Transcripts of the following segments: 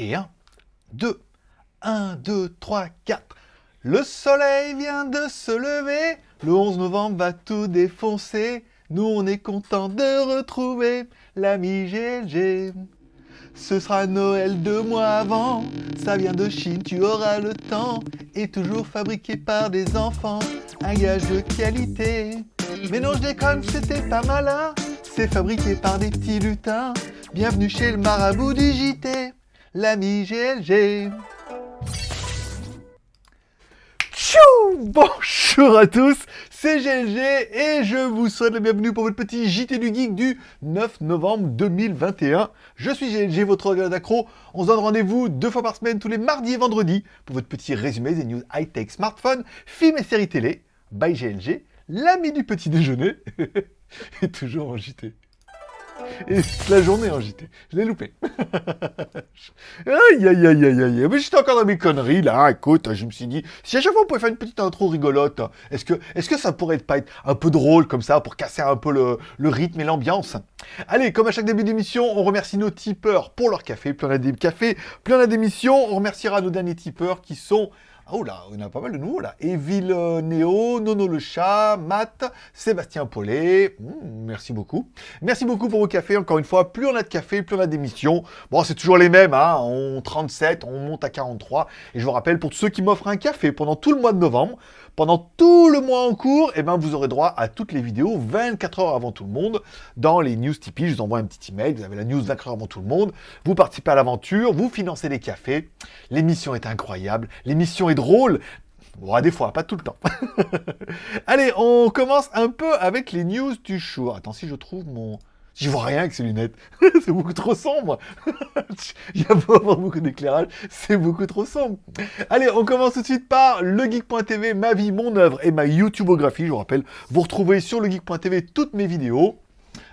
Et 1, 2, 1, 2, 3, 4. Le soleil vient de se lever, le 11 novembre va tout défoncer. Nous on est content de retrouver l'ami GLG. Ce sera Noël deux mois avant, ça vient de Chine, tu auras le temps. Et toujours fabriqué par des enfants, un gage de qualité. Mais non je déconne, c'était pas malin, c'est fabriqué par des petits lutins. Bienvenue chez le marabout du JT l'ami GLG. Tchou Bonjour à tous, c'est GLG et je vous souhaite la bienvenue pour votre petit JT du Geek du 9 novembre 2021. Je suis GLG, votre regard d'accro. On se donne rendez-vous deux fois par semaine, tous les mardis et vendredis, pour votre petit résumé des news high-tech, smartphones, films et séries télé. By GLG, l'ami du petit déjeuner, et toujours en JT. Et la journée en JT. Je l'ai loupé. aïe, aïe, aïe, aïe, aïe. Mais j'étais encore dans mes conneries, là. Écoute, je me suis dit, si à chaque fois on pouvait faire une petite intro rigolote, est-ce que, est que ça pourrait pas être un peu drôle comme ça, pour casser un peu le, le rythme et l'ambiance? Allez, comme à chaque début d'émission, on remercie nos tipeurs pour leur café. Plus on a des cafés, plus on a d'émissions. On remerciera nos derniers tipeurs qui sont Oh là, en a pas mal de nouveaux là. Evil Néo, Nono le chat, Matt, Sébastien Paulet. Hmm, merci beaucoup. Merci beaucoup pour vos cafés. Encore une fois, plus on a de café, plus on a d'émissions. Bon, c'est toujours les mêmes. Hein. On 37, on monte à 43. Et je vous rappelle, pour ceux qui m'offrent un café pendant tout le mois de novembre, pendant tout le mois en cours, eh ben, vous aurez droit à toutes les vidéos 24 heures avant tout le monde dans les news Tipeee. Je vous envoie un petit email, vous avez la news 24 heures avant tout le monde. Vous participez à l'aventure, vous financez les cafés. L'émission est incroyable, l'émission est drôle. Bon, des fois, pas tout le temps. Allez, on commence un peu avec les news du jour. Attends, si je trouve mon... J'y vois rien avec ces lunettes. c'est beaucoup trop sombre. Il y a pas beaucoup d'éclairage. C'est beaucoup trop sombre. Allez, on commence tout de suite par legeek.tv, ma vie, mon œuvre et ma YouTubeographie. Je vous rappelle, vous retrouvez sur legeek.tv toutes mes vidéos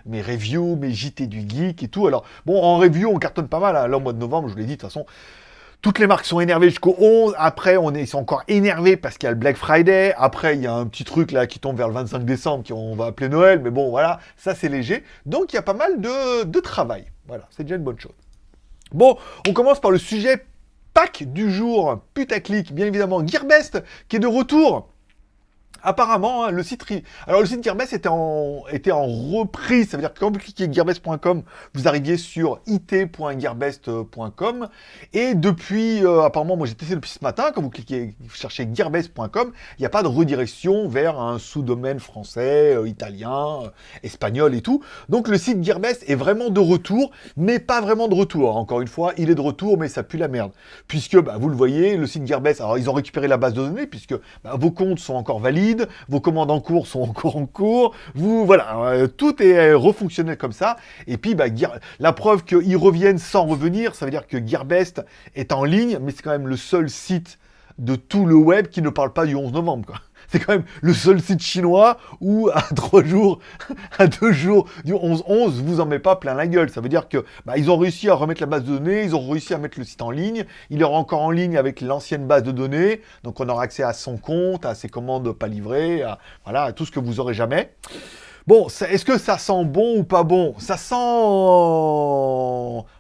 mes reviews, mes JT du geek et tout. Alors, bon, en review, on cartonne pas mal. Hein. Là, au mois de novembre, je vous l'ai dit, de toute façon, toutes les marques sont énervées jusqu'au 11. Après, on est, ils sont encore énervés parce qu'il y a le Black Friday. Après, il y a un petit truc là qui tombe vers le 25 décembre qu'on va appeler Noël. Mais bon, voilà, ça c'est léger. Donc, il y a pas mal de, travail. Voilà, c'est déjà une bonne chose. Bon, on commence par le sujet pack du jour, putaclic, bien évidemment, Gearbest, qui est de retour apparemment, hein, le site... Alors, le site Gearbest était en, reprise. Ça veut dire que quand vous cliquez gearbest.com, vous arriviez sur it.gearbest.com. Et depuis, euh, apparemment, moi j'ai testé depuis ce matin, quand vous cliquez, cherchez gearbest.com, il n'y a pas de redirection vers un sous-domaine français, euh, italien, euh, espagnol et tout. Donc, le site Gearbest est vraiment de retour, mais pas vraiment de retour. Encore une fois, il est de retour, mais ça pue la merde. Puisque, bah, vous le voyez, le site Gearbest, alors ils ont récupéré la base de données, puisque bah, vos comptes sont encore valides, vos commandes en cours sont encore en cours, vous, voilà, euh, tout est euh, refonctionnel comme ça, et puis, bah, la preuve qu'ils reviennent sans revenir, ça veut dire que Gearbest est en ligne, mais c'est quand même le seul site de tout le web qui ne parle pas du 11 novembre, c'est quand même le seul site chinois où à trois jours, à deux jours du 11-11, vous en met pas plein la gueule. Ça veut dire que bah, ils ont réussi à remettre la base de données, ils ont réussi à mettre le site en ligne, il est encore en ligne avec l'ancienne base de données, donc on aura accès à son compte, à ses commandes pas livrées, à, à tout ce que vous aurez jamais. Bon, est-ce que ça sent bon ou pas bon? Ça sent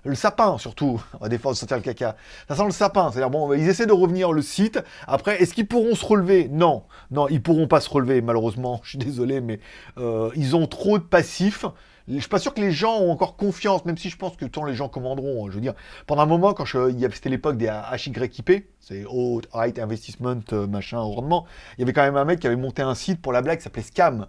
le sapin, surtout. Des fois, on sentir le caca. Ça sent le sapin. C'est-à-dire, bon, ils essaient de revenir le site. Après, est-ce qu'ils pourront se relever? Non. Non, ils pourront pas se relever, malheureusement. Je suis désolé, mais euh, ils ont trop de passifs. Je suis pas sûr que les gens ont encore confiance, même si je pense que tant les gens commanderont. Hein. Je veux dire, pendant un moment, quand c'était l'époque des HYIP, c'est Haut Height Investment, euh, machin, rendement, il y avait quand même un mec qui avait monté un site pour la blague qui s'appelait Scam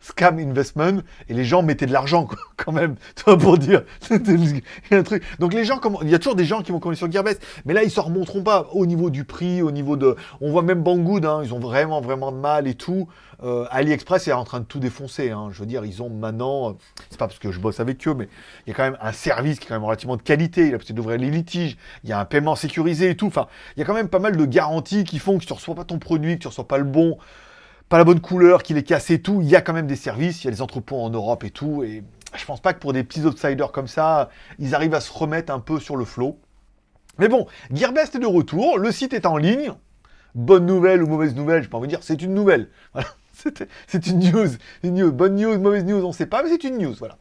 scam investment, et les gens mettaient de l'argent, quand même, pour dire, un truc. Donc les gens, il y a toujours des gens qui vont commander sur Gearbest, mais là, ils se remonteront pas au niveau du prix, au niveau de... On voit même Banggood, hein, ils ont vraiment, vraiment de mal et tout. Euh, AliExpress est en train de tout défoncer, hein. je veux dire, ils ont maintenant, c'est pas parce que je bosse avec eux, mais il y a quand même un service qui est quand même relativement de qualité, il a peut-être d'ouvrir les litiges, il y a un paiement sécurisé et tout, enfin, il y a quand même pas mal de garanties qui font que tu reçois pas ton produit, que tu reçois pas le bon, pas la bonne couleur, qu'il est cassé et tout. Il y a quand même des services, il y a des entrepôts en Europe et tout. Et je pense pas que pour des petits outsiders comme ça, ils arrivent à se remettre un peu sur le flot. Mais bon, Gearbest est de retour, le site est en ligne. Bonne nouvelle ou mauvaise nouvelle, je peux pas vous dire, c'est une nouvelle. c'est une news. une news. Bonne news, mauvaise news, on ne sait pas, mais c'est une news, voilà.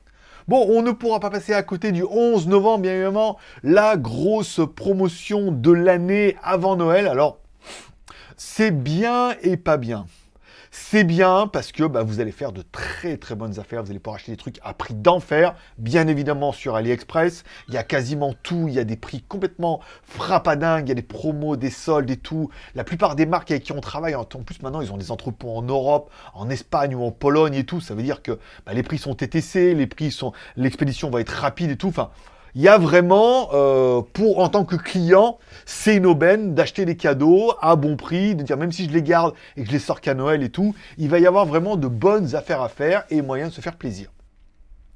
Bon, on ne pourra pas passer à côté du 11 novembre, bien évidemment, la grosse promotion de l'année avant Noël. Alors, c'est bien et pas bien. C'est bien parce que bah, vous allez faire de très très bonnes affaires, vous allez pouvoir acheter des trucs à prix d'enfer, bien évidemment sur AliExpress, il y a quasiment tout, il y a des prix complètement frappadingues, il y a des promos, des soldes et tout. La plupart des marques avec qui on travaille, en plus maintenant ils ont des entrepôts en Europe, en Espagne ou en Pologne et tout, ça veut dire que bah, les prix sont TTC, les prix sont, l'expédition va être rapide et tout, enfin il y a vraiment, euh, pour en tant que client, c'est une aubaine d'acheter des cadeaux à bon prix, de dire même si je les garde et que je les sors qu'à Noël et tout, il va y avoir vraiment de bonnes affaires à faire et moyen de se faire plaisir.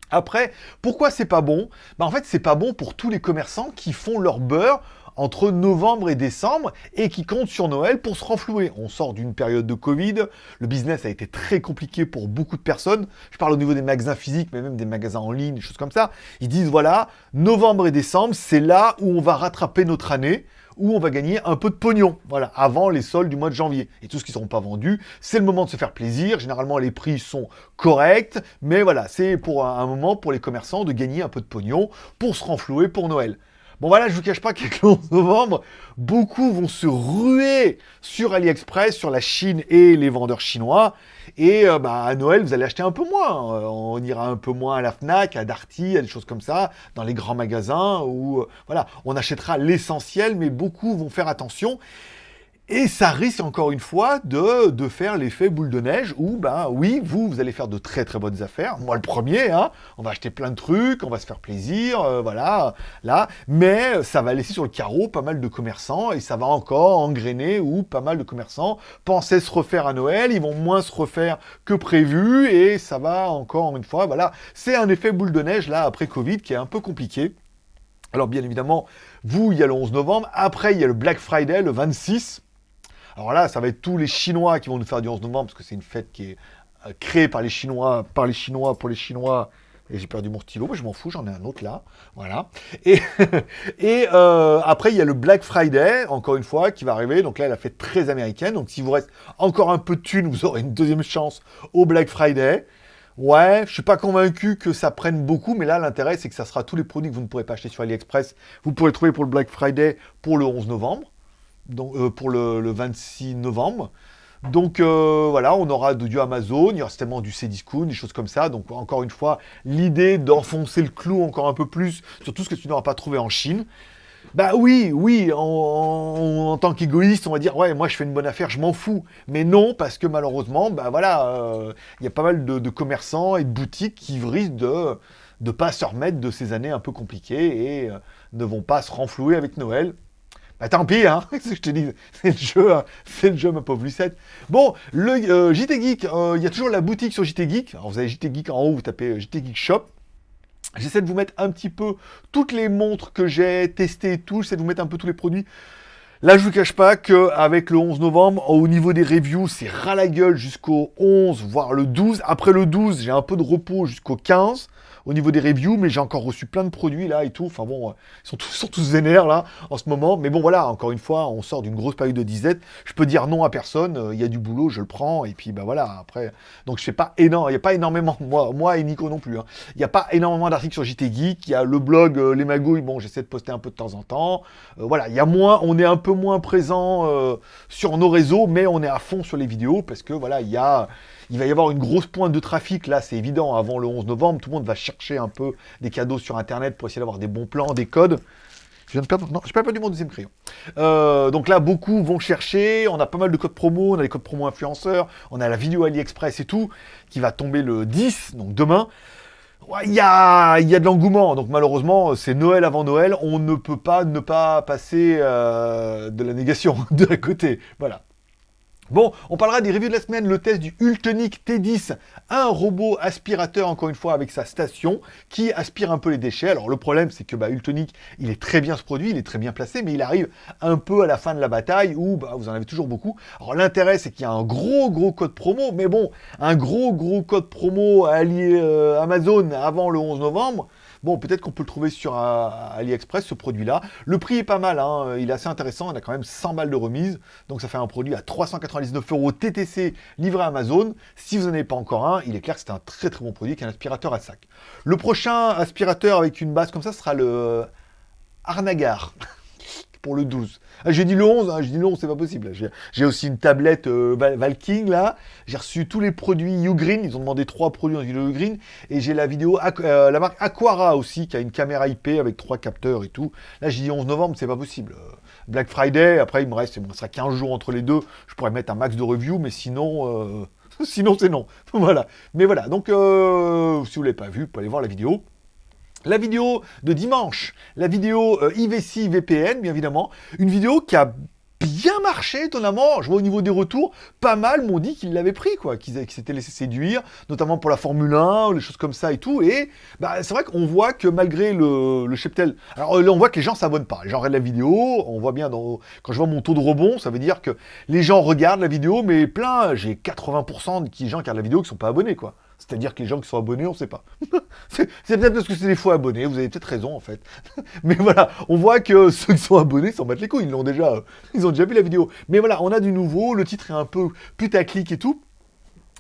Après, pourquoi c'est pas bon? Bah En fait, c'est pas bon pour tous les commerçants qui font leur beurre entre novembre et décembre et qui comptent sur Noël pour se renflouer. On sort d'une période de Covid, le business a été très compliqué pour beaucoup de personnes. Je parle au niveau des magasins physiques, mais même des magasins en ligne, des choses comme ça. Ils disent, voilà, novembre et décembre, c'est là où on va rattraper notre année où on va gagner un peu de pognon, voilà, avant les soldes du mois de janvier. Et tout ce qui ne seront pas vendus, c'est le moment de se faire plaisir. Généralement, les prix sont corrects, mais voilà, c'est pour un moment pour les commerçants de gagner un peu de pognon pour se renflouer pour Noël. Bon voilà, je vous cache pas qu'avec le 11 novembre, beaucoup vont se ruer sur AliExpress, sur la Chine et les vendeurs chinois. Et euh, bah, à Noël, vous allez acheter un peu moins. Euh, on ira un peu moins à la FNAC, à Darty, à des choses comme ça, dans les grands magasins où euh, voilà, on achètera l'essentiel, mais beaucoup vont faire attention. Et ça risque encore une fois de, de faire l'effet boule de neige où, ben oui, vous, vous allez faire de très très bonnes affaires. Moi le premier, hein, on va acheter plein de trucs, on va se faire plaisir, euh, voilà, là. Mais ça va laisser sur le carreau pas mal de commerçants et ça va encore engrainer où pas mal de commerçants pensaient se refaire à Noël, ils vont moins se refaire que prévu et ça va encore une fois, voilà. C'est un effet boule de neige là après Covid qui est un peu compliqué. Alors bien évidemment, vous, il y a le 11 novembre, après il y a le Black Friday, le 26, alors là, ça va être tous les Chinois qui vont nous faire du 11 novembre, parce que c'est une fête qui est euh, créée par les Chinois, par les Chinois, pour les Chinois. Et j'ai perdu mon stylo, mais je m'en fous, j'en ai un autre là. Voilà. Et, euh, après, il y a le Black Friday, encore une fois, qui va arriver. Donc là, elle a fait très américaine. Donc s'il vous reste encore un peu de thunes, vous aurez une deuxième chance au Black Friday. Ouais, je suis pas convaincu que ça prenne beaucoup, mais là, l'intérêt, c'est que ça sera tous les produits que vous ne pourrez pas acheter sur AliExpress. Vous pourrez trouver pour le Black Friday pour le 11 novembre euh, pour le, 26 novembre. Donc euh, voilà, on aura du Amazon, il y aura certainement du Cdiscount, des choses comme ça. Donc encore une fois, l'idée d'enfoncer le clou encore un peu plus sur tout ce que tu n'auras pas trouvé en Chine. Bah oui, oui, en, tant qu'égoïste, on va dire, ouais, moi je fais une bonne affaire, je m'en fous. Mais non, parce que malheureusement, bah voilà, euh, il y a pas mal de, commerçants et de boutiques qui risquent de ne pas se remettre de ces années un peu compliquées et ne vont pas se renflouer avec Noël. Bah tant pis, hein, je te dis, c'est le jeu, hein. c'est le jeu, ma pauvre Lucette. Bon, le euh, JT Geek, euh, il y a toujours la boutique sur JT Geek. Alors vous avez JT Geek en haut, vous tapez euh, JT Geek Shop. J'essaie de vous mettre un petit peu toutes les montres que j'ai testées et tout, j'essaie de vous mettre un peu tous les produits. Là, je vous cache pas qu'avec le 11 novembre, au niveau des reviews, c'est ras la gueule jusqu'au 11, voire le 12. Après le 12, j'ai un peu de repos jusqu'au 15 au niveau des reviews, mais j'ai encore reçu plein de produits là et tout. Enfin bon, euh, ils sont tous, sont là en ce moment. Mais bon voilà, encore une fois, on sort d'une grosse période de disette. Je peux dire non à personne. Euh, il y a du boulot, je le prends. Et puis bah voilà, après. Donc je fais pas énorme. Il n'y a pas énormément, moi, moi et Nico non plus. Hein. Il n'y a pas énormément d'articles sur JT Geek. Il y a le blog euh, Les Magouilles. Bon, j'essaie de poster un peu de temps en temps. voilà, il y a moins, on est un peu moins présent sur nos réseaux, mais on est à fond sur les vidéos parce que voilà, il y a il va y avoir une grosse pointe de trafic, là, c'est évident, avant le 11 novembre. Tout le monde va chercher un peu des cadeaux sur Internet pour essayer d'avoir des bons plans, des codes. Je viens de perdre... Pas perdu mon deuxième crayon. Euh, donc là, beaucoup vont chercher. On a pas mal de codes promo. On a les codes promo influenceurs. On a la vidéo AliExpress et tout, qui va tomber le 10, donc demain. Il y, a, y a de l'engouement, donc malheureusement, c'est Noël avant Noël, on ne peut pas ne pas passer euh, de la négation de côté. Voilà. Bon, on parlera des reviews de la semaine, le test du Ultonic T10, un robot aspirateur, encore une fois, avec sa station, qui aspire un peu les déchets. Alors le problème, c'est que bah, Ultonic, il est très bien ce produit, il est très bien placé, mais il arrive un peu à la fin de la bataille, où bah, vous en avez toujours beaucoup. Alors l'intérêt, c'est qu'il y a un gros, gros code promo, mais bon, un gros, gros code promo allié euh, Amazon avant le 11 novembre, Bon, peut-être qu'on peut le trouver sur euh, AliExpress, ce produit-là. Le prix est pas mal, hein. il est assez intéressant, il a quand même 100 balles de remise, donc ça fait un produit à 399 euros TTC livré à Amazon. Si vous n'en avez pas encore un, il est clair que c'est un très très bon produit, qui un aspirateur à sac. Le prochain aspirateur avec une base comme ça sera le Arnagar. Pour le 12. Ah, j'ai dit le 11, hein, j'ai dit le 11, c'est pas possible. J'ai aussi une tablette euh, Valking, là. J'ai reçu tous les produits Ugreen, ils ont demandé trois produits dans une Ugreen. Et j'ai la vidéo, euh, la marque Aquara aussi, qui a une caméra IP avec trois capteurs et tout. Là, j'ai dit 11 novembre, c'est pas possible. Euh, Black Friday, après, il me reste, il sera 15 jours entre les deux. Je pourrais mettre un max de review, mais sinon... sinon, c'est non. voilà. Mais voilà, donc, si vous ne l'avez pas vu, vous pouvez aller voir la vidéo. La vidéo de dimanche, la vidéo euh, IVC VPN, bien évidemment, une vidéo qui a bien marché, étonnamment. Je vois au niveau des retours, pas mal m'ont dit qu'ils l'avaient pris, quoi, qu'ils s'étaient laissés séduire, notamment pour la Formule 1, ou les choses comme ça et tout. Et bah, c'est vrai qu'on voit que malgré le, le cheptel... Alors là, on voit que les gens s'abonnent pas. Les la vidéo, on voit bien, dans, quand je vois mon taux de rebond, ça veut dire que les gens regardent la vidéo, mais plein, j'ai 80% de gens qui regardent la vidéo qui sont pas abonnés, quoi. C'est-à-dire que les gens qui sont abonnés, on ne sait pas. c'est peut-être parce que c'est des faux abonnés, vous avez peut-être raison en fait. Mais voilà, on voit que ceux qui sont abonnés s'en battent les couilles, ils l'ont déjà, ils ont déjà vu la vidéo. Mais voilà, on a du nouveau, le titre est un peu putaclic et tout.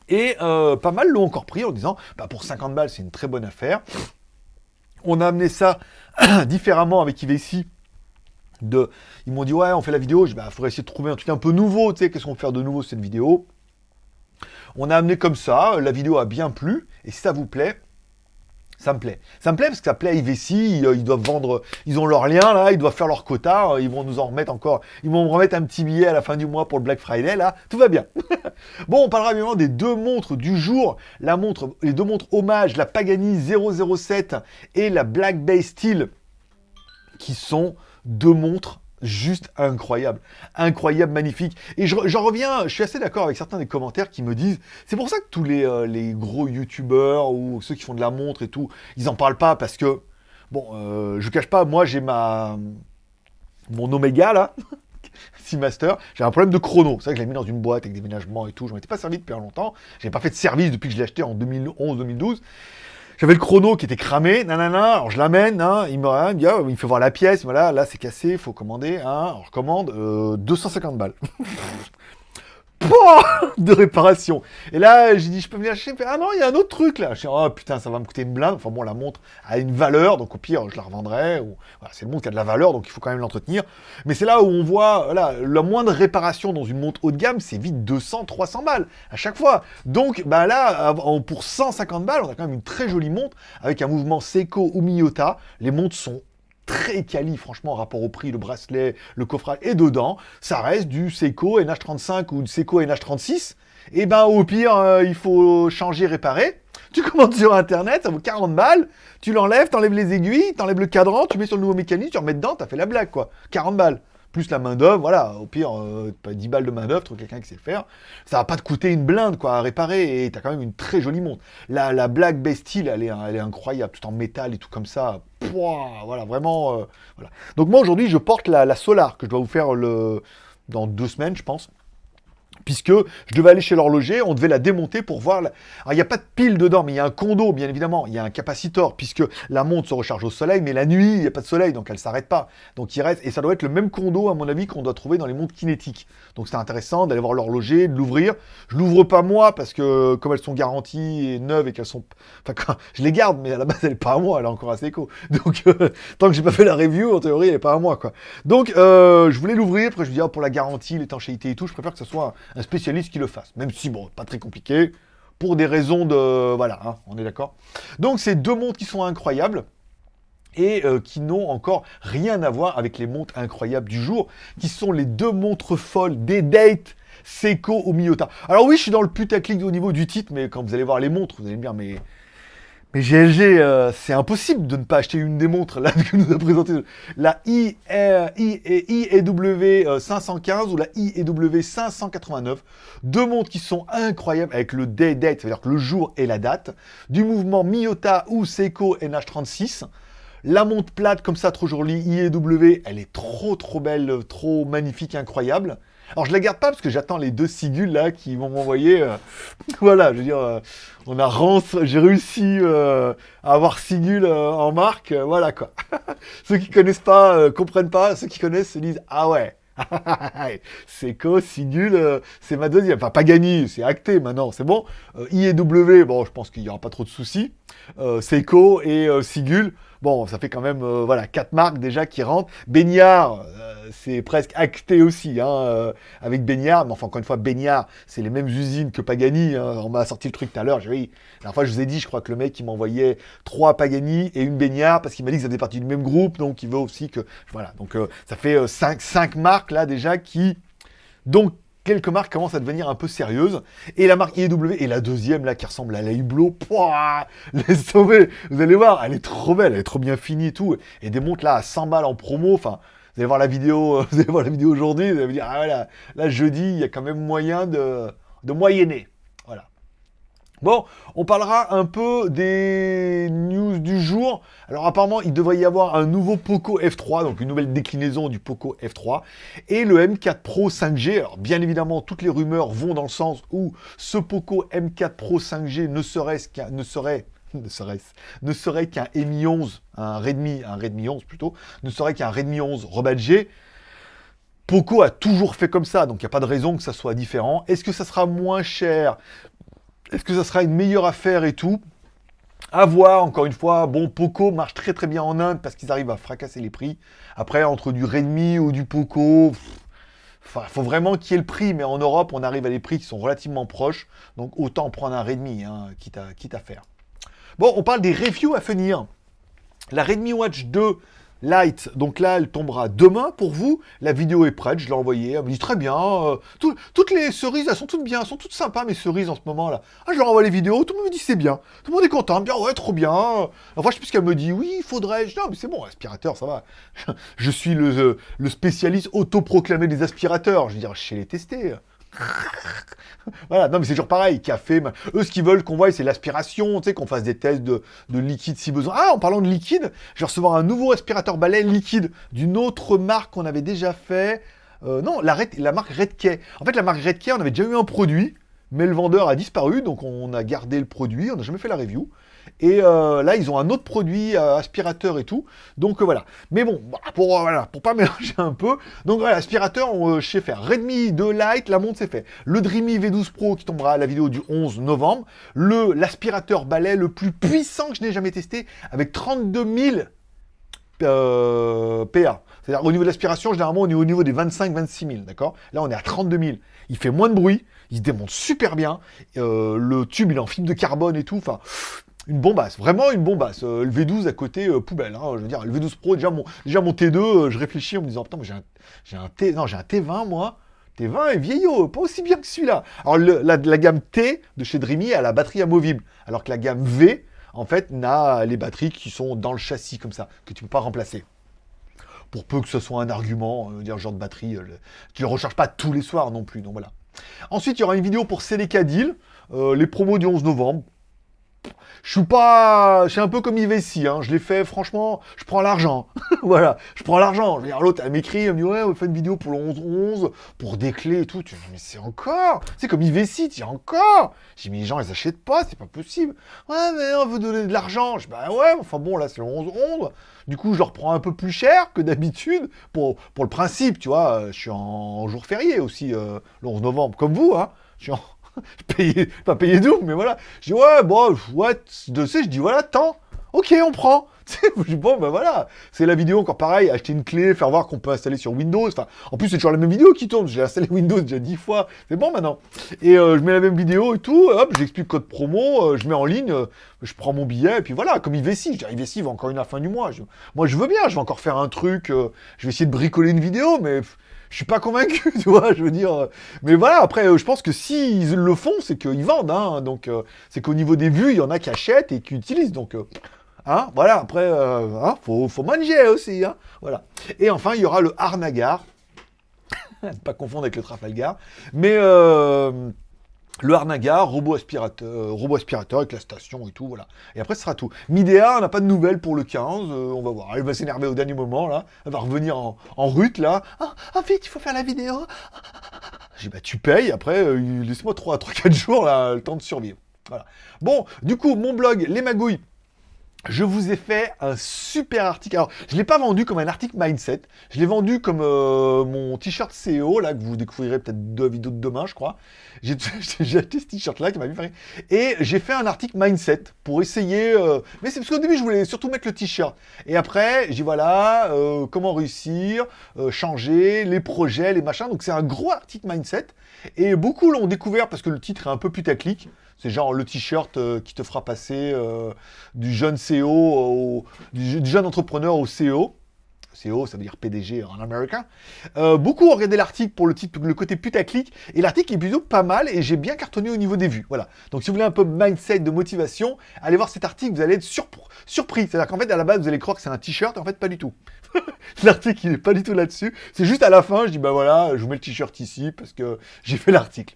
Et euh, pas mal l'ont encore pris en disant, bah pour 50 balles, c'est une très bonne affaire. On a amené ça différemment avec IVC. De, ils m'ont dit, ouais, on fait la vidéo. Il bah, faudrait essayer de trouver un truc un peu nouveau, tu sais, qu'est-ce qu'on peut faire de nouveau cette vidéo on a amené comme ça, la vidéo a bien plu, et si ça vous plaît, ça me plaît. Ça me plaît parce que ça plaît à IVC, ils, doivent vendre, ils ont leur lien là, ils doivent faire leur quota, ils vont nous en remettre encore, ils vont me remettre un petit billet à la fin du mois pour le Black Friday là, tout va bien. bon, on parlera évidemment des deux montres du jour, la montre, les deux montres hommage, la Pagani 007 et la Black Bay Steel, qui sont deux montres juste incroyable. Incroyable, magnifique. Et j'en reviens, je suis assez d'accord avec certains des commentaires qui me disent, c'est pour ça que tous les, euh, gros youtubeurs ou ceux qui font de la montre et tout, ils en parlent pas parce que, bon, euh, je cache pas, moi j'ai ma... mon Omega là, Seamaster, j'ai un problème de chrono. C'est vrai que je l'ai mis dans une boîte avec des ménagements et tout, je m'en étais pas servi depuis longtemps. J'ai pas fait de service depuis que je l'ai acheté en 2011-2012. J'avais le chrono qui était cramé, nanana, alors je l'amène, hein, il me dit, il me fait voir la pièce, voilà, là c'est cassé, il faut commander, hein, alors je commande, 250 euh, balles. de réparation. Et là, j'ai dit, je peux venir acheter Ah non, il y a un autre truc là. Je dis, oh putain, ça va me coûter une blinde. Enfin bon, la montre a une valeur, donc au pire, je la revendrai. Ou... Voilà, c'est une montre qui a de la valeur, donc il faut quand même l'entretenir. Mais c'est là où on voit, la moindre réparation dans une montre haut de gamme, c'est vite 200, 300 balles à chaque fois. Donc, bah là, pour 150 balles, on a quand même une très jolie montre avec un mouvement Seiko ou Miyota. Les montres sont très quali, franchement, en rapport au prix, le bracelet, le coffret et dedans, ça reste du Seiko NH35 ou du Seiko NH36. Et ben au pire, euh, il faut changer, réparer. Tu commandes sur internet, ça vaut 40 balles, tu l'enlèves, t'enlèves les aiguilles, t'enlèves le cadran, tu mets sur le nouveau mécanisme, tu remets dedans, t'as fait la blague quoi. 40 balles plus la main d'œuvre, voilà, au pire, euh, pas 10 balles de main d'œuvre, quelqu'un qui sait faire, ça va pas te coûter une blinde, quoi, à réparer, et t'as quand même une très jolie montre. La, la Black Bastille, elle est, elle est incroyable, tout en métal et tout comme ça, Pouah, voilà, vraiment, euh, voilà. Donc moi, aujourd'hui, je porte la, la Solar, que je dois vous faire dans deux semaines, je pense puisque je devais aller chez l'horloger, on devait la démonter pour voir... Alors, il n'y a pas de pile dedans, mais il y a un condo, bien évidemment, il y a un capacitor, puisque la montre se recharge au soleil, mais la nuit, il n'y a pas de soleil, donc elle ne s'arrête pas. Donc il reste... Et ça doit être le même condo, à mon avis, qu'on doit trouver dans les montres kinétiques. Donc c'est intéressant d'aller voir l'horloger, de l'ouvrir. Je l'ouvre pas moi, parce que comme elles sont garanties et neuves et qu'elles sont... Enfin, je les garde, mais à la base, elle n'est pas à moi, elle est encore assez éco. Donc, euh, tant que j'ai pas fait la review, en théorie, elle n'est pas à moi, quoi. Donc, euh, je voulais l'ouvrir, après je me dis, oh, pour la garantie, l'étanchéité et tout, je préfère que ce soit un spécialiste qui le fasse. Même si, bon, pas très compliqué, pour des raisons de... Voilà, hein, on est d'accord Donc, c'est deux montres qui sont incroyables et euh, qui n'ont encore rien à voir avec les montres incroyables du jour, qui sont les deux montres folles des dates Seiko ou Miyota. Alors oui, je suis dans le putaclic au niveau du titre, mais quand vous allez voir les montres, vous allez me dire, mais mais GLG, euh, c'est impossible de ne pas acheter une des montres là que nous a présenté la IEW 515 ou la IEW 589. Deux montres qui sont incroyables avec le day date, c'est-à-dire que le jour et la date, du mouvement Miyota ou Seiko NH36. La montre plate comme ça, trop jolie, IEW, elle est trop trop belle, trop magnifique, incroyable. Alors je la garde pas parce que j'attends les deux sigules là qui vont m'envoyer. euh, voilà, je veux dire, euh, on a Rance, j'ai réussi euh, à avoir Sigul euh, en marque, euh, voilà quoi. ceux qui connaissent pas, euh, comprennent pas, ceux qui connaissent se disent ah ouais. c'est co, Sigul, c'est ma deuxième. Enfin, pas gagné, c'est acté maintenant, c'est bon. Euh, I et W, bon, je pense qu'il y aura pas trop de soucis. Seiko et Sigul, bon, ça fait quand même, euh, voilà, quatre marques déjà qui rentrent. Baignard, euh, c'est presque acté aussi, hein, euh, avec Baignard. Mais enfin, encore une fois, Baignard, c'est les mêmes usines que Pagani. hein. On m'a sorti le truc tout à l'heure. La dernière fois, je vous ai dit, je crois que le mec, il m'envoyait trois Pagani et une Baignard parce qu'il m'a dit que ça faisait partie du même groupe. Donc, il veut aussi que. Voilà. Donc, ça fait cinq, cinq marques là déjà qui. Donc, quelques marques commencent à devenir un peu sérieuses. Et la marque IEW, et la deuxième, là, qui ressemble à la Hublot, pouah, laisse tomber. Vous allez voir, elle est trop belle, elle est trop bien finie et tout. Et des montres là à 100 balles en promo, enfin... Vous allez voir la vidéo, vous allez voir la vidéo aujourd'hui, vous allez vous dire, ah voilà, là, jeudi, il y a quand même moyen de, de moyenner. Bon, on parlera un peu des news du jour. Alors apparemment, il devrait y avoir un nouveau Poco F3, donc une nouvelle déclinaison du Poco F3, et le M4 Pro 5G. Alors bien évidemment, toutes les rumeurs vont dans le sens où ce Poco M4 Pro 5G ne serait qu'un ne serait ne serait-ce, ne serait qu'un Mi 11, un Redmi, un Redmi 11 plutôt, ne serait qu'un Redmi 11 rebadgé. Poco a toujours fait comme ça, donc il n'y a pas de raison que ça soit différent. Est-ce que ça sera moins cher? Est-ce que ça sera une meilleure affaire et tout? À voir, encore une fois, bon, Poco marche très très bien en Inde parce qu'ils arrivent à fracasser les prix. Après, entre du Redmi ou du Poco, il faut vraiment qu'il y ait le prix, mais en Europe, on arrive à des prix qui sont relativement proches, donc autant prendre un Redmi, hein, quitte, à, quitte à faire. Bon, on parle des reviews à venir. La Redmi Watch 2 Lite, donc là, elle tombera demain pour vous. La vidéo est prête, je l'ai envoyée. Elle me dit très bien. euh, tout- toutes les cerises, elles sont toutes bien, elles sont toutes sympas, mes cerises en ce moment là. Ah, je leur envoie les vidéos, tout le monde me dit c'est bien. Tout le monde est content, bien, ouais, trop bien. Enfin, je sais plus qu'elle me dit. Oui, il faudrait. Je non, mais c'est bon, aspirateur, ça va. Je suis le, euh, le spécialiste autoproclamé des aspirateurs. Je veux dire, je sais les tester. Voilà, non mais c'est toujours pareil, café, eux ce qu'ils veulent qu'on voie c'est l'aspiration, tu sais, qu'on fasse des tests de, de liquide si besoin. Ah, en parlant de liquide, je vais recevoir un nouveau aspirateur balai liquide d'une autre marque qu'on avait déjà fait. Euh, non, la, la marque Redkey. En fait, la marque Redkey, on avait déjà eu un produit, mais le vendeur a disparu, donc on a gardé le produit, on n'a jamais fait la review. Et euh, là, ils ont un autre produit, euh, aspirateur et tout. Donc euh, voilà. Mais bon, bah, pour, voilà, pour pas mélanger un peu. Donc voilà, aspirateur, on, je sais faire. Redmi 2 Lite, la montre c'est fait. Le Dreamy V12 Pro qui tombera à la vidéo du 11 novembre. Le L'aspirateur balai le plus puissant que je n'ai jamais testé avec 32 000 euh, PA. C'est-à-dire au niveau de l'aspiration, généralement on est au niveau des 25-26 000, d'accord? Là on est à 32 000. Il fait moins de bruit, il se démonte super bien. Le tube il est en fibre de carbone et tout. Enfin, une bombasse, vraiment une bombasse. Euh, le V12 à côté, euh, poubelle. hein, je veux dire, le V12 Pro, déjà mon, déjà mon T2, euh, je réfléchis en me disant, putain, j'ai un, T, j'ai un T20 moi. T20 est vieillot, pas aussi bien que celui-là. Alors la, gamme T de chez Dreamy a la batterie amovible, alors que la gamme V, en fait, n'a les batteries qui sont dans le châssis comme ça, que tu peux pas remplacer. Pour peu que ce soit un argument, dire genre de batterie, tu ne recharges pas tous les soirs non plus, donc voilà. Ensuite, il y aura une vidéo pour Celica Deal, les promos du 11 novembre. Je suis pas... Je suis un peu comme Ivessi, hein. je l'ai fait, franchement, je prends l'argent. voilà, je prends l'argent. Je l'autre, elle m'écrit, elle me dit, ouais, on fait une vidéo pour le 11-11, pour des clés et tout. Tu dis, mais c'est encore C'est comme Ivessi, tu encore J'ai mais les gens, ils achètent pas, c'est pas possible. Ouais, mais on veut donner de l'argent. Je dis, bah ouais, enfin bon, là, c'est le 11-11. Du coup, je leur prends un peu plus cher que d'habitude pour, pour le principe, tu vois. Je suis en jour férié aussi, euh, le 11 novembre, comme vous, hein. Je suis en... payais, pas payé double, mais voilà. Je dis, ouais, bon, ouais, de sais, je dis, voilà, tant. Ok, on prend. Bon, ben voilà. C'est la vidéo, encore pareil, acheter une clé, faire voir qu'on peut installer sur Windows. Enfin, en plus, c'est toujours la même vidéo qui tourne. J'ai installé Windows déjà dix fois. C'est bon maintenant. Et euh, je mets la même vidéo et tout. Hop, j'explique code promo. euh, je mets en ligne. euh, je prends mon billet. Et puis voilà, comme Ivessi. Je dis, Ivessi va encore une à la fin du mois. Je- moi, je veux bien. Je vais encore faire un truc. je vais essayer de bricoler une vidéo, mais je suis pas convaincu, tu vois. Je veux dire. euh, mais voilà, après, euh, je pense que s'ils le font, c'est qu'ils vendent. Hein, donc, euh, c'est qu'au niveau des vues, il y en a qui achètent et qui utilisent. Donc, hein, voilà, après, euh, hein, faut, faut manger aussi. Hein, voilà. Et enfin, il y aura le Harnagar. Ne pas confondre avec le Trafalgar. Mais le Harnagar, robot aspirateur, robot aspirateur avec la station et tout, voilà. Et après, ce sera tout. Midea, on n'a pas de nouvelles pour le 15, euh, on va voir. Elle va s'énerver au dernier moment, là. Elle va revenir en, en là. Ah, ah, vite, il faut faire la vidéo. J'ai dit, bah, tu payes, après, euh, laisse-moi 3-4 jours, le temps de survivre. Bon, du coup, mon blog, Les Magouilles, je vous ai fait un super article. Alors, je ne l'ai pas vendu comme un article mindset. Je l'ai vendu comme euh, mon t-shirt CEO, là, que vous découvrirez peut-être deux vidéos de demain, je crois. J'ai acheté ce t-shirt-là qui m'a vu faire. Et j'ai fait un article mindset pour essayer. Euh, mais c'est parce qu'au début, je voulais surtout mettre le t-shirt. Et après, j'ai voilà, euh, comment réussir, changer, les projets, les machins. Donc, c'est un gros article mindset. Et beaucoup l'ont découvert parce que le titre est un peu putaclic. C'est genre le t-shirt euh, qui te fera passer euh, du jeune CEO, au, du, jeune entrepreneur au CEO. CEO, ça veut dire PDG en américain. Euh, beaucoup ont regardé l'article pour le, titre, le côté putaclic, et l'article est plutôt pas mal, et j'ai bien cartonné au niveau des vues. Voilà. Donc si vous voulez un peu mindset de motivation, allez voir cet article, vous allez être surpris. C'est-à-dire qu'en fait, à la base, vous allez croire que c'est un t-shirt, en fait, pas du tout. l'article, il n'est pas du tout là-dessus. C'est juste à la fin, je dis, bah voilà, je vous mets le t-shirt ici, parce que j'ai fait l'article.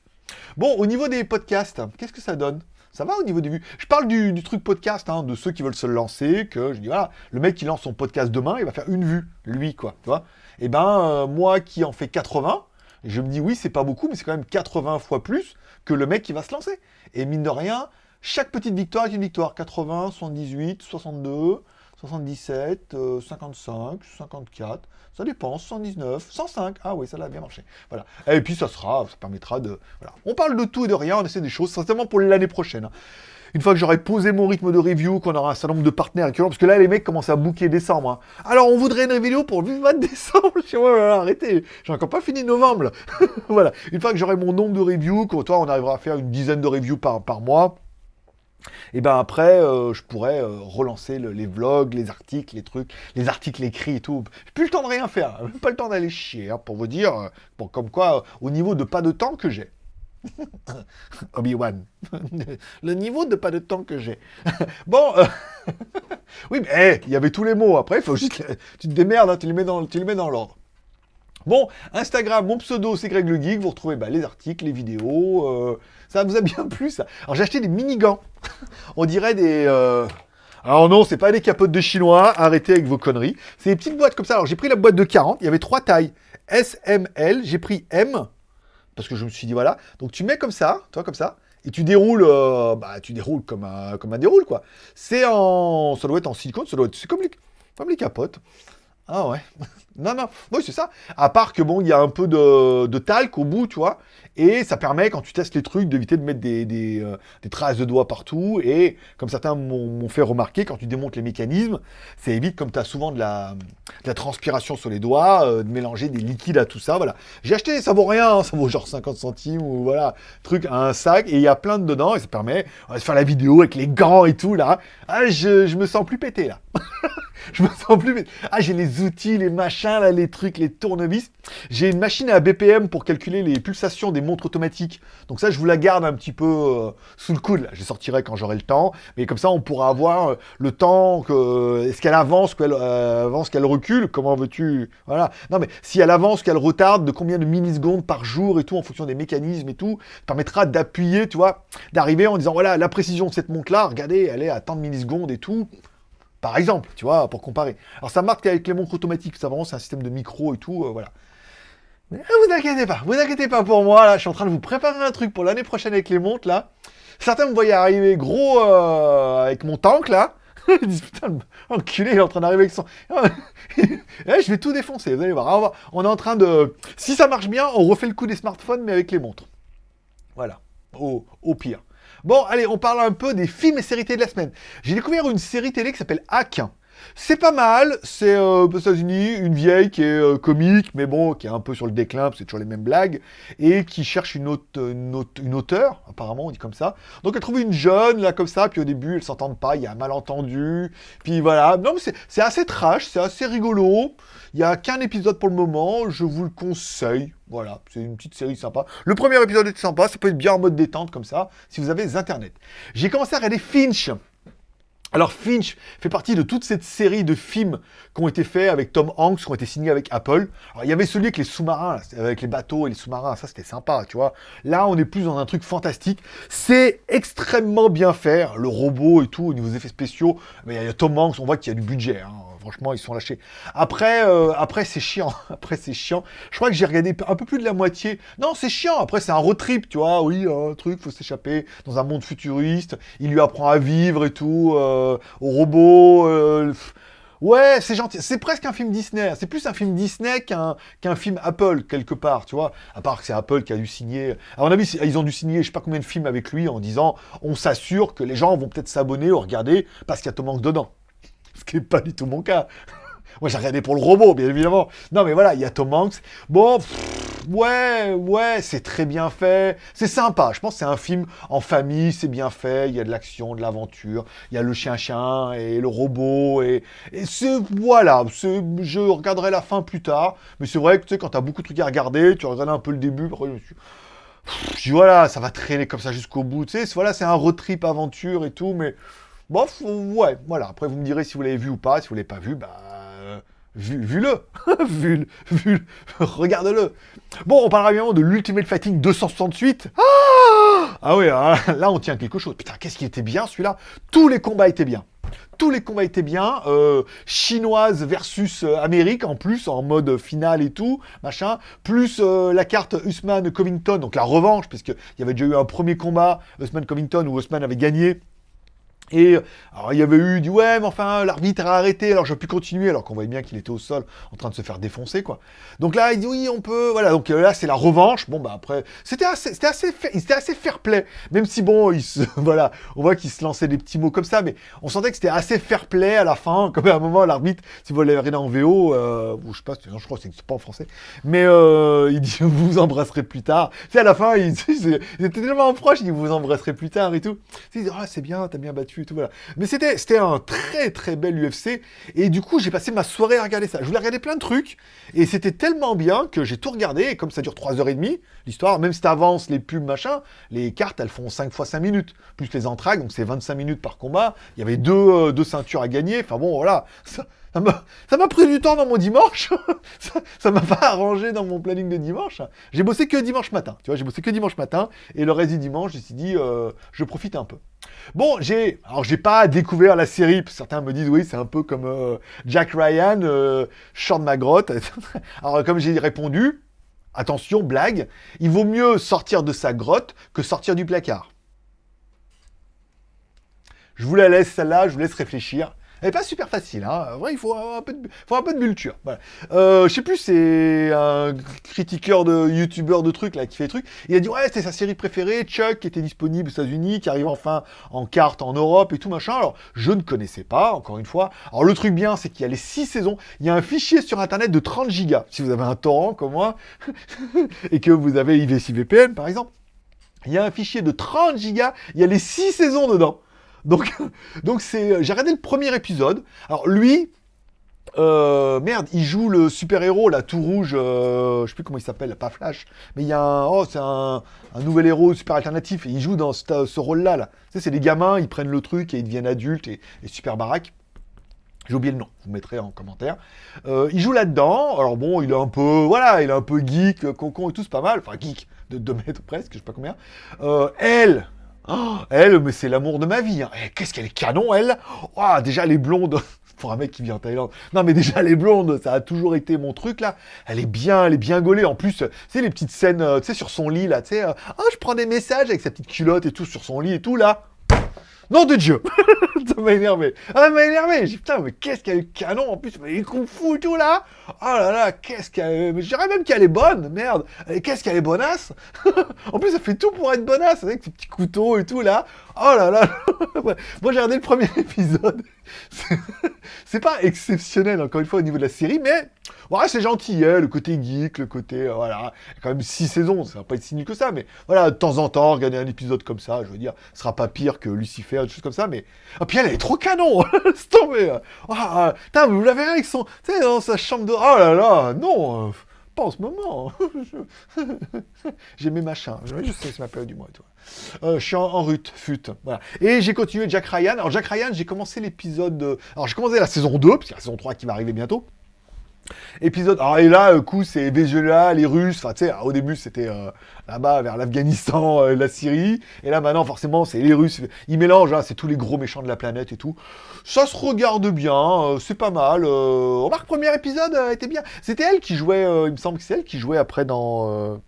Bon, au niveau des podcasts, qu'est-ce que ça donne? Ça va au niveau des vues? Je parle du, truc podcast, hein, de ceux qui veulent se lancer, que je dis, voilà, le mec qui lance son podcast demain, il va faire une vue, lui, quoi, tu vois. Et eh ben, euh, moi qui en fais 80, je me dis, oui, c'est pas beaucoup, mais c'est quand même 80 fois plus que le mec qui va se lancer. Et mine de rien, chaque petite victoire est une victoire. 80, 78, 62, 77, 55, 54, ça dépend, 119, 105, ah oui, ça a bien marché. Voilà. Et puis ça sera, ça permettra de... Voilà. On parle de tout et de rien, on essaie des choses, certainement pour l'année prochaine. Hein. Une fois que j'aurai posé mon rythme de review, qu'on aura un certain nombre de partenaires, parce que là, les mecs commencent à booker décembre. Hein. Alors, on voudrait une vidéo pour le 20 décembre. Je suis arrêtez, j'ai encore pas fini novembre. voilà. Une fois que j'aurai mon nombre de reviews, toi, on arrivera à faire une dizaine de reviews par mois, et ben après, euh, je pourrais euh, relancer les vlogs, les articles, les trucs, les articles écrits et tout. J'ai plus le temps de rien faire, pas le temps d'aller chier, hein, pour vous dire, euh, comme quoi, au niveau de pas de temps que j'ai. Obi-Wan. le niveau de pas de temps que j'ai. bon, oui, mais il y avait tous les mots. Après, faut juste... tu te démerdes, hein, tu les mets dans, tu les mets dans l'ordre. Bon, Instagram, mon pseudo, c'est Greg le Geek. Vous retrouvez bah, les articles, les vidéos. Euh, ça vous a bien plu, ça. Alors, j'ai acheté des mini-gants. On dirait des... Euh, alors non, c'est pas des capotes de chinois. Arrêtez avec vos conneries. C'est des petites boîtes comme ça. Alors, j'ai pris la boîte de 40. Il y avait trois tailles. S, M, L. J'ai pris M. Parce que je me suis dit, voilà. Donc, tu mets comme ça, toi, comme ça. Et tu déroules, euh, bah, tu déroules comme un, comme un déroule, quoi. C'est en... Ça doit être en silicone. Ça doit être... C'est comme les... comme les capotes. Ah ouais. non, non. Oui, c'est ça. À part que, bon, il y a un peu de, talc au bout, tu vois. Et ça permet, quand tu testes les trucs, d'éviter de mettre des, euh, traces de doigts partout. Et comme certains m'ont fait remarquer, quand tu démontes les mécanismes, ça évite, comme tu as souvent de la, transpiration sur les doigts, euh, de mélanger des liquides à tout ça. Voilà. J'ai acheté, ça vaut rien, hein, ça vaut genre 50 centimes ou voilà, truc à un sac. Et il y a plein de dedans et ça permet de faire la vidéo avec les gants et tout là. Ah, je, je me sens plus pété là. je me sens plus... Ah, j'ai les outils, les machins, là, les trucs, les tournevis. J'ai une machine à BPM pour calculer les pulsations des montres automatiques. Donc ça, je vous la garde un petit peu euh, sous le coude. Là. Je sortirai quand j'aurai le temps. Mais comme ça, on pourra avoir euh, le temps que... Est-ce qu'elle avance, qu'elle euh, avance, qu'elle recule? Comment veux-tu... Voilà. Non, mais si elle avance, qu'elle retarde, de combien de millisecondes par jour et tout, en fonction des mécanismes et tout, permettra d'appuyer, tu vois, d'arriver en disant, voilà, la précision de cette montre-là, regardez, elle est à tant de millisecondes et tout. Par exemple, tu vois, pour comparer. Alors ça marque avec les montres automatiques, ça vraiment c'est un système de micro et tout, euh, voilà. Mais vous inquiétez pas, vous inquiétez pas pour moi, je suis en train de vous préparer un truc pour l'année prochaine avec les montres, là. Certains me voyaient arriver gros euh, avec mon tank, là. Ils disent, putain, enculé, il est en train d'arriver avec son... Eh, je vais tout défoncer, vous allez voir. On est en train de... Si ça marche bien, on refait le coup des smartphones, mais avec les montres. Voilà, au pire. Bon, allez, on parle un peu des films et séries télé de la semaine. J'ai découvert une série télé qui s'appelle Hack. C'est pas mal, c'est euh, aux États-Unis, une vieille qui est euh, comique, mais bon, qui est un peu sur le déclin, c'est toujours les mêmes blagues, et qui cherche une, autre, auteure, apparemment, on dit comme ça. Donc elle trouve une jeune, là, comme ça, puis au début, elles s'entendent pas, il y a un malentendu, puis voilà. Non, mais c'est assez trash, c'est assez rigolo. Il n'y a qu'un épisode pour le moment, je vous le conseille. Voilà, c'est une petite série sympa. Le premier épisode est sympa, ça peut être bien en mode détente comme ça, si vous avez Internet. J'ai commencé à regarder Finch. Alors Finch fait partie de toute cette série de films qui ont été faits avec Tom Hanks, qui ont été signés avec Apple. Alors il y avait celui avec les sous-marins, avec les bateaux et les sous-marins, ça c'était sympa, tu vois. Là on est plus dans un truc fantastique. C'est extrêmement bien fait, le robot et tout, au niveau des effets spéciaux. Mais il y a Tom Hanks, on voit qu'il y a du budget, hein franchement, ils sont lâchés. Après, euh, après c'est chiant. Après, c'est chiant. Je crois que j'ai regardé un peu plus de la moitié. Non, c'est chiant. Après, c'est un road trip, tu vois. Oui, un truc, faut s'échapper dans un monde futuriste. Il lui apprend à vivre et tout, euh, au robot. euh, Ouais, c'est gentil. C'est presque un film Disney. C'est plus un film Disney qu'un film Apple, quelque part, tu vois. À part que c'est Apple qui a dû signer... À mon avis, ils ont dû signer je sais pas combien de films avec lui en disant on s'assure que les gens vont peut-être s'abonner ou regarder parce qu'il y a Tom Hanks dedans. Ce qui n'est pas du tout mon cas. Moi, j'ai regardé pour le robot, bien évidemment. Non, mais voilà, il y a Tom Hanks. Bon, ouais, ouais, c'est très bien fait. C'est sympa. Je pense que c'est un film en famille, c'est bien fait. Il y a de l'action, de l'aventure. Il y a le chien-chien et le robot. Et, c'est, voilà, je regarderai la fin plus tard. Mais c'est vrai que, tu sais, quand t'as beaucoup de trucs à regarder, tu regardes un peu le début. Après, je suis- Pff, voilà, ça va traîner comme ça jusqu'au bout. Tu sais, voilà, c'est un road trip aventure et tout, mais... Bof, ouais, voilà. Après, vous me direz si vous l'avez vu ou pas. Si vous l'avez pas vu, bah... euh, Vu, vu-le, vu, vu, regarde-le. Bon, on parlera évidemment de l'Ultimate Fighting 268. Ah, ah ouais, ah, là on tient quelque chose. Putain, qu'est-ce qui était bien celui-là? Tous les combats étaient bien. Tous les combats étaient bien. Euh, chinoise versus euh, Amérique en plus, en mode finale et tout, machin. Plus la carte Usman Covington, donc la revanche, puisqu'il y avait déjà eu un premier combat, Usman Covington, où Usman avait gagné. Et alors il y avait eu du ouais, mais enfin l'arbitre a arrêté, alors j'ai pu continuer, alors qu'on voyait bien qu'il était au sol en train de se faire défoncer quoi. Donc là il dit oui on peut, voilà donc euh, là c'est la revanche. Bon bah après c'était assez, assez, assez fair play, même si bon il se, voilà, on voit qu'il se lançait des petits mots comme ça, mais on sentait que c'était assez fair play à la fin, comme à un moment l'arbitre, si vous l'avez regardé en VO, euh, ou je sais pas, je crois que c'est pas en français, mais euh, il dit vous vous embrasserez plus tard. C'est à la fin il, était tellement proche, il dit vous vous embrasserez plus tard et tout. Il dit ah c'est bien, t'as bien battu Mais c'était un très très bel UFC et du coup j'ai passé ma soirée à regarder ça. Je voulais regarder plein de trucs et c'était tellement bien que j'ai tout regardé et comme ça dure 3h30 l'histoire, même si t'avances les pubs machin, les cartes elles font 5 fois 5 minutes plus les entragues donc c'est 25 minutes par combat. Il y avait deux, euh, deux ceintures à gagner. Enfin bon voilà. Ça m'a pris du temps dans mon dimanche. ça m'a pas arrangé dans mon planning de dimanche. J'ai bossé que dimanche matin. Tu vois, j'ai bossé que dimanche matin et le reste du dimanche, j'ai dit euh, je profite un peu. Bon, j'ai alors j'ai pas découvert la série. Certains me disent oui, c'est un peu comme euh, Jack Ryan, euh, Short ma grotte. alors comme j'ai répondu, attention blague, il vaut mieux sortir de sa grotte que sortir du placard. Je vous la laisse celle-là, je vous laisse réfléchir. Elle est pas super facile, hein. Ouais, il faut un peu de, faut un peu de culture. Voilà. Euh, je sais plus, c'est un critiqueur de youtubeur de trucs là qui fait des trucs. Il a dit ouais, c'était sa série préférée, Chuck, qui était disponible aux États-Unis, qui arrive enfin en carte en Europe et tout machin. Alors je ne connaissais pas, encore une fois. Alors le truc bien, c'est qu'il y a les six saisons. Il y a un fichier sur internet de 30 gigas. Si vous avez un torrent comme moi et que vous avez IVCVPN par exemple, il y a un fichier de 30 gigas. Il y a les six saisons dedans. Donc, c'est, j'ai regardé le premier épisode. Alors lui, euh, merde, il joue le super-héros, là, tout rouge, euh, je sais plus comment il s'appelle, pas Flash, mais il y a un, oh, c'est un, nouvel héros super alternatif, et il joue dans ce, rôle-là, c'est des gamins, ils prennent le truc et ils deviennent adultes et, super baraque. J'ai oublié le nom, vous mettrez en commentaire. Euh, il joue là-dedans, alors bon, il est un peu, voilà, il est un peu geek, euh, concon et tout, c'est pas mal, enfin geek, de 2 mètres presque, je sais pas combien. Euh, elle, Oh, elle, mais c'est l'amour de ma vie. hein. Eh, Qu'est-ce qu'elle est canon, elle oh, Déjà, elle est blonde. Pour un mec qui vient en Thaïlande. Non, mais déjà, elle est blonde. Ça a toujours été mon truc, là. Elle est bien, elle est bien gaulée. En plus, tu sais, les petites scènes, euh, tu sais, sur son lit, là, tu sais. euh, oh, je prends des messages avec sa petite culotte et tout sur son lit et tout, là. Nom de Dieu Ça m'a énervé. Ah, ça m'a énervé. J'ai putain, mais qu'est-ce qu'elle est canon en plus. Mais les kung fu et tout, là. Oh là là, qu'est-ce qu'elle... Je dirais même qu'elle est bonne, merde. Qu'est-ce qu'elle est bonasse? En plus, elle fait tout pour être bonasse, avec ses petits couteaux et tout, là. Oh là là Moi, j'ai regardé le premier épisode. C'est- pas exceptionnel, encore une fois, au niveau de la série, mais... Ouais, c'est gentil, hein, le côté geek, le côté... euh, voilà, quand même six saisons, ça va pas être si nul que ça, mais voilà, de temps en temps, regarder un épisode comme ça, je veux dire, ce sera pas pire que Lucifer, des choses comme ça, mais... Ah, puis elle, est trop canon C'est tombé hein. Ah, putain, mais vous l'avez avec son... Tu sais, dans sa chambre de... Oh là là, non euh, Pas en ce moment J'ai mes machins, je sais, c'est ma période du mois tout. Euh, je suis en, rut, fut. Et j'ai continué Jack Ryan. Alors Jack Ryan, j'ai commencé l'épisode... de- Alors j'ai commencé la saison 2, parce la saison 3 qui va arriver bientôt. Épisode. Alors, et là, coup, c'est Venezuela, les Russes. Enfin, tu sais, au début, c'était euh, là-bas, vers l'Afghanistan, euh, la Syrie. Et là, maintenant, forcément, c'est les Russes. Ils mélangent, hein, c'est tous les gros méchants de la planète et tout. Ça se regarde bien, euh, c'est pas mal. remarque, premier épisode était bien. C'était elle qui jouait, il me semble que c'est elle qui jouait après dans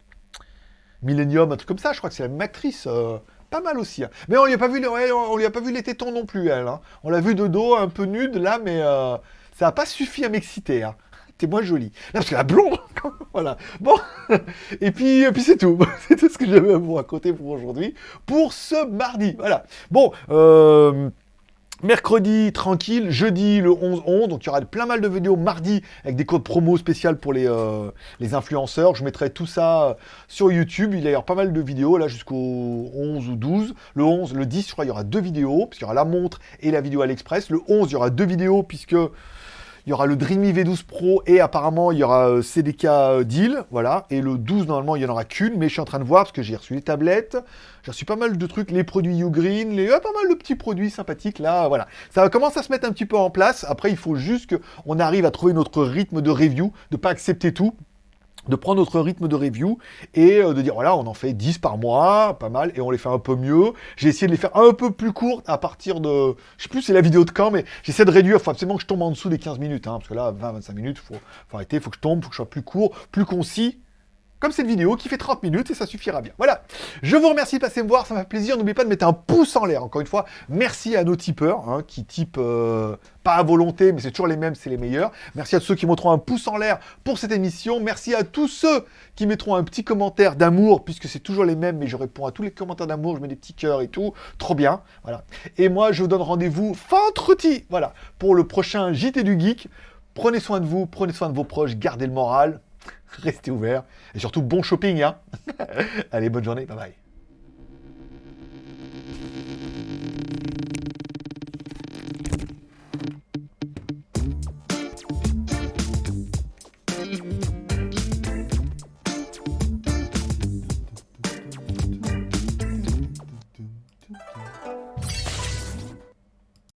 Millennium, un truc comme ça. Je crois que c'est la même actrice pas mal aussi. Hein. Mais on lui a pas vu, on lui a pas vu les tétons non plus, elle. Hein. On l'a vu de dos, un peu nude là, mais ça n'a pas suffi à m'exciter. Hein t'es moins jolie. Non, parce que la blonde, voilà. Bon, et puis, et puis c'est tout. c'est tout ce que j'avais à vous raconter pour aujourd'hui, pour ce mardi. Voilà. Bon, euh, Mercredi, tranquille. Jeudi, le 11-11. Donc, il y aura plein mal de vidéos mardi avec des codes promo spéciales pour les, euh, les influenceurs. Je mettrai tout ça sur YouTube. Il y aura pas mal de vidéos, là, jusqu'au 11 ou 12. Le 11, le 10, je crois, il y aura deux vidéos, puisqu'il y aura la montre et la vidéo à l'express. Le 11, il y aura deux vidéos, puisque il y aura le Dreamy V12 Pro et apparemment il y aura euh, CDK euh, Deal, voilà. Et le 12, normalement, il n'y en aura qu'une, mais je suis en train de voir parce que j'ai reçu les tablettes, j'ai reçu pas mal de trucs, les produits Ugreen, les, pas mal de petits produits sympathiques là, voilà. Ça commence à se mettre un petit peu en place. Après, il faut juste qu'on arrive à trouver notre rythme de review, de pas accepter tout de prendre notre rythme de review et euh, de dire voilà on en fait 10 par mois, pas mal, et on les fait un peu mieux. J'ai essayé de les faire un peu plus courtes à partir de, je sais plus c'est la vidéo de quand, mais j'essaie de réduire, faut absolument que je tombe en dessous des 15 minutes, hein, parce que là 20-25 minutes, faut, faut arrêter, faut que je tombe, faut que je sois plus court, plus concis, comme cette vidéo qui fait 30 minutes et ça suffira bien. Voilà, je vous remercie de passer me voir, ça m'a fait plaisir. N'oubliez pas de mettre un pouce en l'air, encore une fois. Merci à nos tipeurs, hein, qui typent euh, pas à volonté, mais c'est toujours les mêmes, c'est les meilleurs. Merci à ceux qui mettront un pouce en l'air pour cette émission. Merci à tous ceux qui mettront un petit commentaire d'amour, puisque c'est toujours les mêmes, mais je réponds à tous les commentaires d'amour, je mets des petits cœurs et tout. Trop bien, voilà. Et moi, je vous donne rendez-vous vendredi, voilà, pour le prochain JT du Geek. Prenez soin de vous, prenez soin de vos proches, gardez le moral. Restez ouverts. Et surtout, bon shopping. Hein Allez, bonne journée. Bye bye.